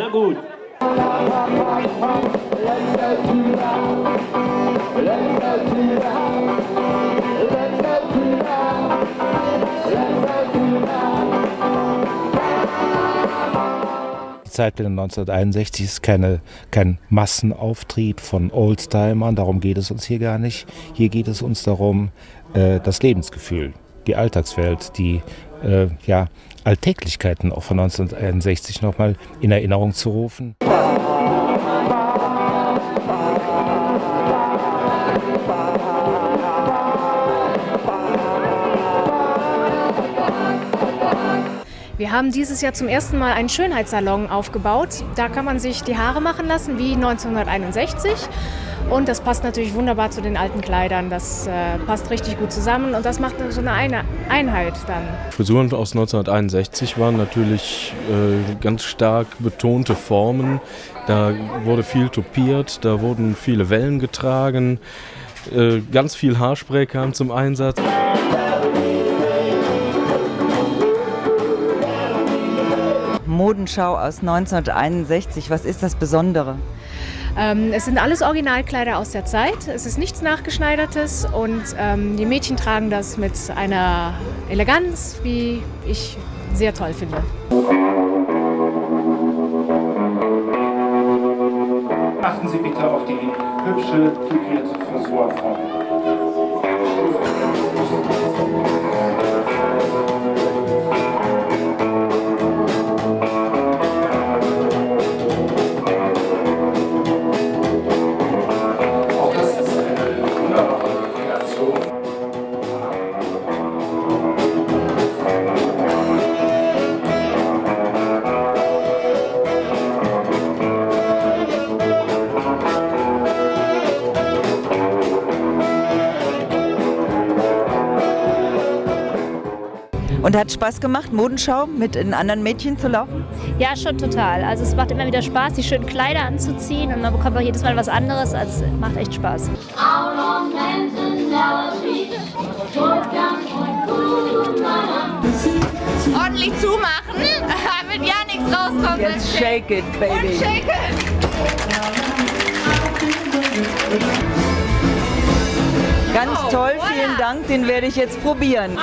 Na gut. Die Zeitwende 1961 ist keine, kein Massenauftrieb von Oldtimern, darum geht es uns hier gar nicht. Hier geht es uns darum, äh, das Lebensgefühl, die Alltagswelt, die äh, ja, Alltäglichkeiten auch von 1961 nochmal in Erinnerung zu rufen. Wir haben dieses Jahr zum ersten Mal einen Schönheitssalon aufgebaut. Da kann man sich die Haare machen lassen wie 1961. Und das passt natürlich wunderbar zu den alten Kleidern. Das äh, passt richtig gut zusammen und das macht so eine Einheit dann. Frisuren aus 1961 waren natürlich äh, ganz stark betonte Formen. Da wurde viel topiert, da wurden viele Wellen getragen. Äh, ganz viel Haarspray kam zum Einsatz. Modenschau aus 1961. Was ist das Besondere? Ähm, es sind alles Originalkleider aus der Zeit. Es ist nichts Nachgeschneidertes und ähm, die Mädchen tragen das mit einer Eleganz, wie ich sehr toll finde. Achten Sie bitte auf die hübsche, figurierte Frisurform. Auch Und hat Spaß gemacht, Modenschau mit den anderen Mädchen zu laufen? Ja, schon total. Also es macht immer wieder Spaß, die schönen Kleider anzuziehen und man bekommt auch jedes Mal was anderes. Also es macht echt Spaß. Ordentlich zumachen, damit ja nichts rauskommt. Jetzt shake it, baby. Shake it. Ganz Oh, toll, voilà. vielen Dank. Den werde ich jetzt probieren.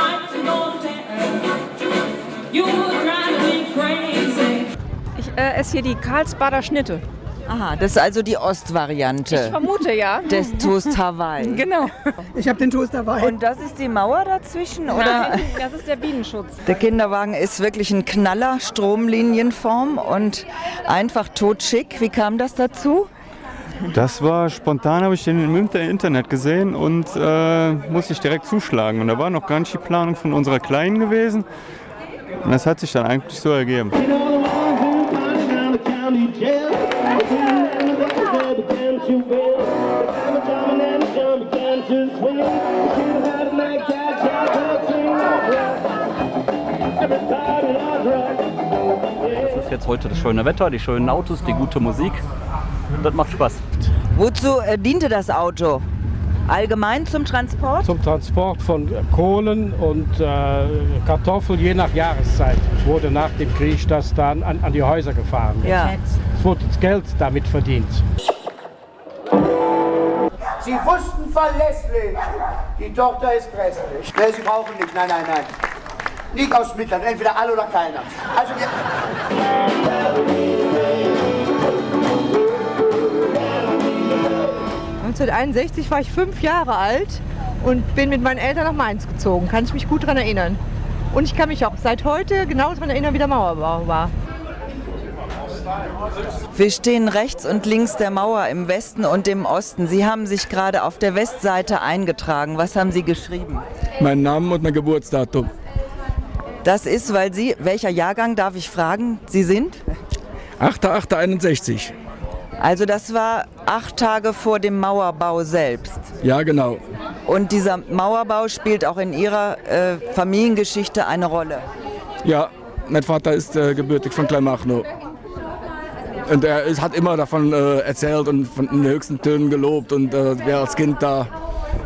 Ich äh, esse hier die Karlsbader Schnitte. Aha, das ist also die Ich Ostvariante vermute ja. des Toast Hawaii. Genau. Ich habe den Toast dabei. Und das ist die Mauer dazwischen, oder? Nein, das ist der Bienenschutz. Der Kinderwagen ist wirklich ein Knaller, Stromlinienform und einfach totschick. Wie kam das dazu? Das war spontan, habe ich den im Inter- Internet gesehen und äh, musste ich direkt zuschlagen. Und da war noch gar nicht die Planung von unserer Kleinen gewesen. Und das hat sich dann eigentlich so ergeben. Es ist jetzt heute das schöne Wetter, die schönen Autos, die gute Musik. Das macht Spaß. Wozu äh, diente das Auto? Allgemein zum Transport? Zum Transport von Kohlen und äh, Kartoffeln je nach Jahreszeit wurde nach dem Krieg das dann an, an die Häuser gefahren. Ja. Es wurde das Geld damit verdient. Sie wussten verlässlich, die Tochter ist grässlich. Nee, Sie brauchen nicht, nein, nein, nein. Nicht aus Mitleid, entweder alle oder keiner. Also wir 1961 war ich fünf Jahre alt und bin mit meinen Eltern nach Mainz gezogen. Kann ich mich gut daran erinnern. Und ich kann mich auch seit heute genau daran erinnern, wie der Mauerbau war. Wir stehen rechts und links der Mauer im Westen und im Osten. Sie haben sich gerade auf der Westseite eingetragen. Was haben Sie geschrieben? Mein Name und mein Geburtsdatum. Das ist, weil Sie, welcher Jahrgang darf ich fragen, Sie sind? 8.8.61. Also das war acht Tage vor dem Mauerbau selbst. Ja, genau. Und dieser Mauerbau spielt auch in Ihrer äh, Familiengeschichte eine Rolle. Ja, mein Vater ist äh, gebürtig von Kleinmachnow. Und er ist, hat immer davon äh, erzählt und von den höchsten Tönen gelobt und äh, wäre als Kind da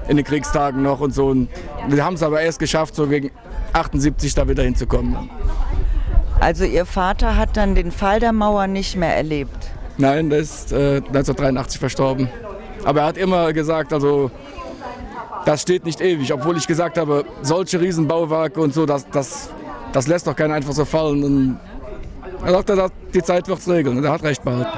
in den Kriegstagen noch und so. Und wir haben es aber erst geschafft, so gegen 78 da wieder hinzukommen. Also Ihr Vater hat dann den Fall der Mauer nicht mehr erlebt. Nein, der ist äh, 1983 verstorben. Aber er hat immer gesagt, also das steht nicht ewig, obwohl ich gesagt habe, solche Riesenbauwerke und so, das, das, das lässt doch keiner einfach so fallen. Und er sagte, die Zeit wird es regeln und er hat recht behalten.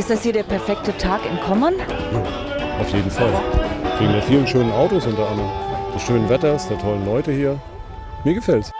Ist das hier der perfekte Tag in Kommern? Auf jeden Fall. Wegen der vielen schönen Autos unter anderem, des schönen Wetters, der tollen Leute hier. Mir gefällt's.